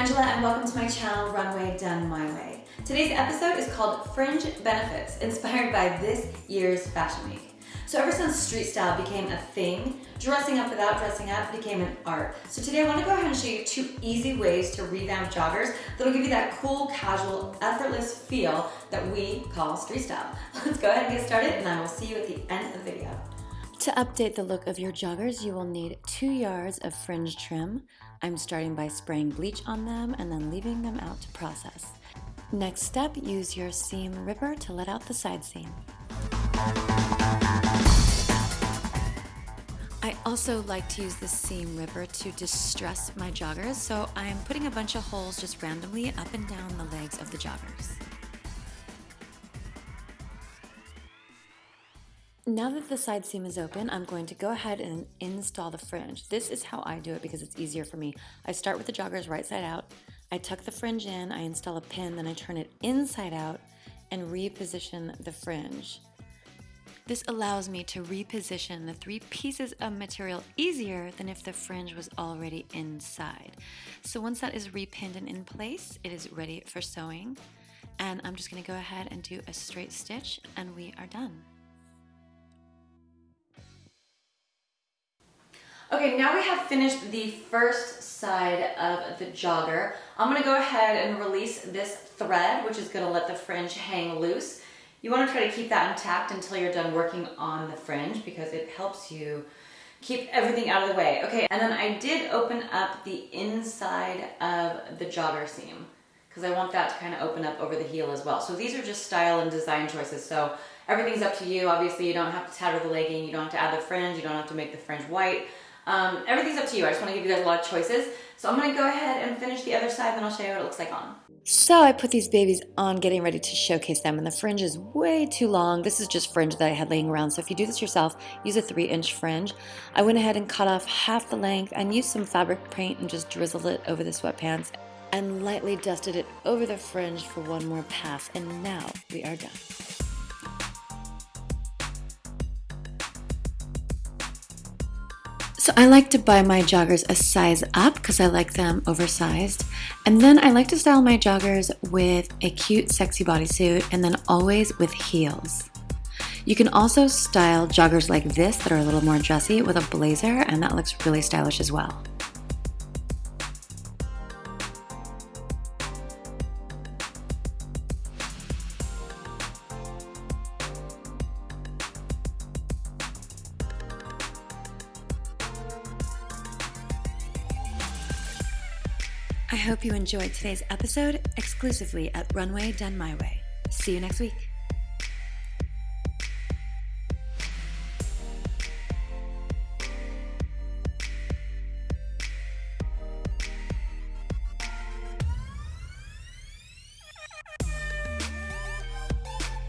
Angela and welcome to my channel, Runway Done My Way. Today's episode is called Fringe Benefits, inspired by this year's Fashion Week. So ever since street style became a thing, dressing up without dressing up became an art. So today I want to go ahead and show you two easy ways to revamp joggers that'll give you that cool, casual, effortless feel that we call street style. Let's go ahead and get started and I will see you at the end of the video. To update the look of your joggers, you will need two yards of fringe trim. I'm starting by spraying bleach on them and then leaving them out to process. Next step, use your seam ripper to let out the side seam. I also like to use the seam ripper to distress my joggers, so I'm putting a bunch of holes just randomly up and down the legs of the joggers. Now that the side seam is open, I'm going to go ahead and install the fringe. This is how I do it because it's easier for me. I start with the joggers right side out, I tuck the fringe in, I install a pin, then I turn it inside out and reposition the fringe. This allows me to reposition the three pieces of material easier than if the fringe was already inside. So once that is repinned and in place, it is ready for sewing. And I'm just gonna go ahead and do a straight stitch and we are done. Okay, now we have finished the first side of the jogger. I'm gonna go ahead and release this thread, which is gonna let the fringe hang loose. You wanna try to keep that intact until you're done working on the fringe because it helps you keep everything out of the way. Okay, and then I did open up the inside of the jogger seam because I want that to kind of open up over the heel as well. So these are just style and design choices. So everything's up to you. Obviously, you don't have to tatter the legging. You don't have to add the fringe. You don't have to make the fringe white. Um, everything's up to you. I just want to give you guys a lot of choices. So I'm going to go ahead and finish the other side, then I'll show you what it looks like on. So I put these babies on getting ready to showcase them and the fringe is way too long. This is just fringe that I had laying around. So if you do this yourself, use a three inch fringe. I went ahead and cut off half the length and used some fabric paint and just drizzled it over the sweatpants and lightly dusted it over the fringe for one more pass. And now we are done. So I like to buy my joggers a size up because I like them oversized. And then I like to style my joggers with a cute, sexy bodysuit and then always with heels. You can also style joggers like this that are a little more dressy with a blazer and that looks really stylish as well. I hope you enjoyed today's episode exclusively at Runway Done My Way. See you next week.